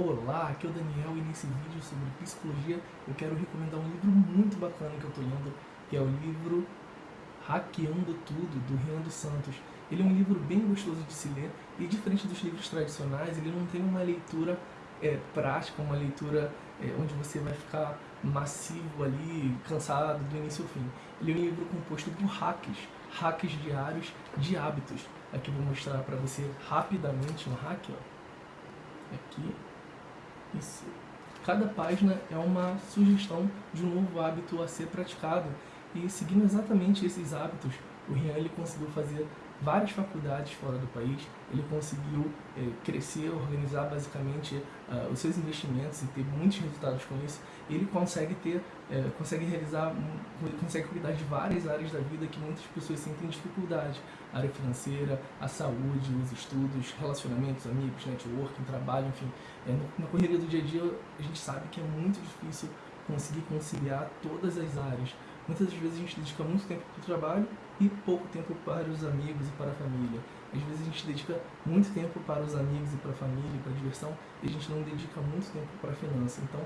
Olá, aqui é o Daniel e nesse vídeo sobre psicologia eu quero recomendar um livro muito bacana que eu estou lendo, que é o livro Hackeando Tudo, do Rian dos Santos. Ele é um livro bem gostoso de se ler e diferente dos livros tradicionais, ele não tem uma leitura é, prática, uma leitura é, onde você vai ficar massivo ali, cansado do início ao fim. Ele é um livro composto por hacks, hacks diários de hábitos. Aqui vou mostrar para você rapidamente um hack, ó. Aqui, isso. Cada página é uma sugestão de um novo hábito a ser praticado e seguindo exatamente esses hábitos, o Rian ele conseguiu fazer várias faculdades fora do país, ele conseguiu é, crescer, organizar basicamente uh, os seus investimentos e ter muitos resultados com isso. Ele consegue ter, é, consegue realizar, consegue cuidar de várias áreas da vida que muitas pessoas sentem dificuldade. A área financeira, a saúde, os estudos, relacionamentos, amigos, networking, trabalho, enfim. É, na correria do dia a dia a gente sabe que é muito difícil conseguir conciliar todas as áreas. Muitas vezes a gente dedica muito tempo para o trabalho e pouco tempo para os amigos e para a família. Às vezes a gente dedica muito tempo para os amigos e para a família para a diversão e a gente não dedica muito tempo para a finança. Então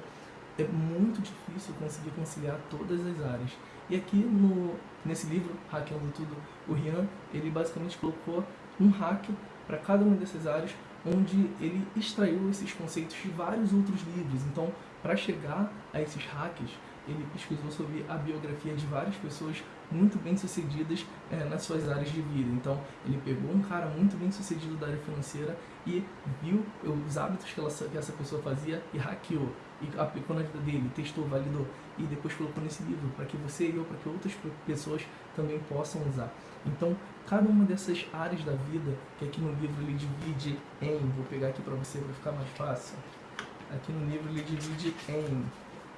é muito difícil conseguir conciliar todas as áreas. E aqui no, nesse livro, Hackeando Tudo, o Rian, ele basicamente colocou um hack para cada uma dessas áreas, onde ele extraiu esses conceitos de vários outros livros. Então, para chegar a esses hacks, ele pesquisou sobre a biografia de várias pessoas muito bem sucedidas é, nas suas áreas de vida. Então, ele pegou um cara muito bem sucedido da área financeira e viu os hábitos que, ela, que essa pessoa fazia e hackeou. E aplicou na vida dele, testou, validou e depois colocou nesse livro para que você e eu, para que outras pessoas também possam usar. Então, cada uma dessas áreas da vida, que aqui no livro ele divide em, vou pegar aqui para você para ficar mais fácil. Aqui no livro ele divide em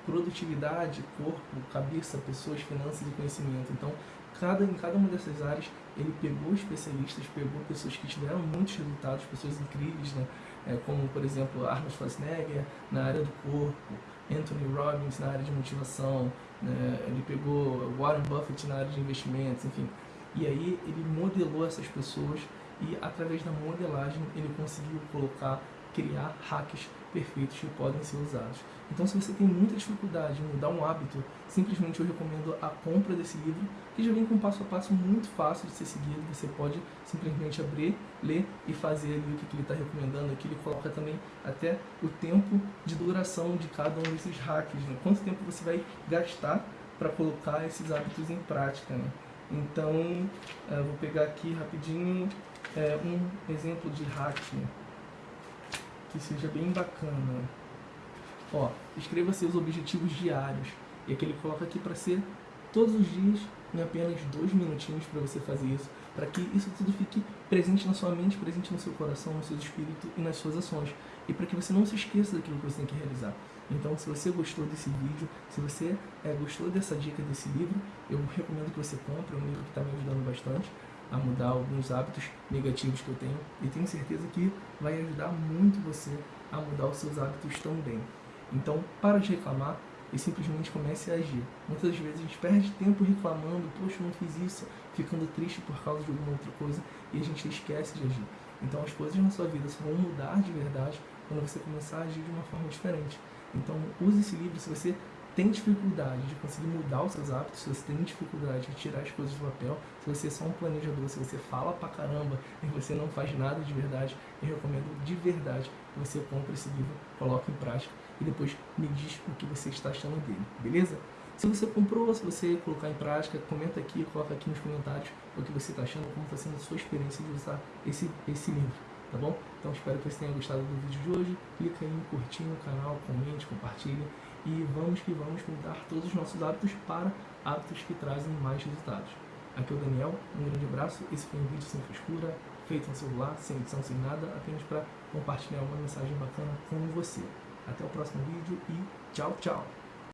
produtividade, corpo, cabeça, pessoas, finanças e conhecimento. Então, cada, em cada uma dessas áreas, ele pegou especialistas, pegou pessoas que tiveram muitos resultados, pessoas incríveis, né? É, como, por exemplo, Arnold Schwarzenegger na área do corpo, Anthony Robbins na área de motivação, né? ele pegou Warren Buffett na área de investimentos, enfim. E aí ele modelou essas pessoas e através da modelagem ele conseguiu colocar criar hacks perfeitos que podem ser usados. Então, se você tem muita dificuldade em mudar um hábito, simplesmente eu recomendo a compra desse livro, que já vem com um passo a passo muito fácil de ser seguido. Você pode simplesmente abrir, ler e fazer ali o que ele está recomendando. Aqui ele coloca também até o tempo de duração de cada um desses hacks, né? quanto tempo você vai gastar para colocar esses hábitos em prática. Né? Então, eh, vou pegar aqui rapidinho é, um exemplo de hack. Né? Que seja bem bacana. Ó, escreva seus objetivos diários. E aqui ele coloca aqui para ser todos os dias em apenas dois minutinhos para você fazer isso, para que isso tudo fique presente na sua mente, presente no seu coração, no seu espírito e nas suas ações. E para que você não se esqueça daquilo que você tem que realizar. Então, se você gostou desse vídeo, se você é, gostou dessa dica desse livro, eu recomendo que você compre, é um livro que está me ajudando bastante a mudar alguns hábitos negativos que eu tenho e tenho certeza que vai ajudar muito você a mudar os seus hábitos também. Então, para de reclamar e simplesmente comece a agir. Muitas vezes a gente perde tempo reclamando, poxa, eu não fiz isso, ficando triste por causa de alguma outra coisa e a gente esquece de agir. Então, as coisas na sua vida só vão mudar de verdade quando você começar a agir de uma forma diferente. Então, use esse livro se você tem dificuldade de conseguir mudar os seus hábitos, se você tem dificuldade de tirar as coisas do papel, se você é só um planejador, se você fala pra caramba e você não faz nada de verdade, eu recomendo de verdade que você compre esse livro, coloque em prática e depois me diz o que você está achando dele, beleza? Se você comprou, se você colocar em prática, comenta aqui, coloca aqui nos comentários o que você está achando, como está sendo a sua experiência de usar esse, esse livro, tá bom? Então espero que você tenha gostado do vídeo de hoje, clica aí em curtir no canal, comente, compartilha e vamos que vamos mudar todos os nossos hábitos para hábitos que trazem mais resultados. Aqui é o Daniel, um grande abraço, esse foi um vídeo sem frescura, feito no celular, sem edição, sem nada, apenas para compartilhar uma mensagem bacana com você. Até o próximo vídeo e tchau, tchau!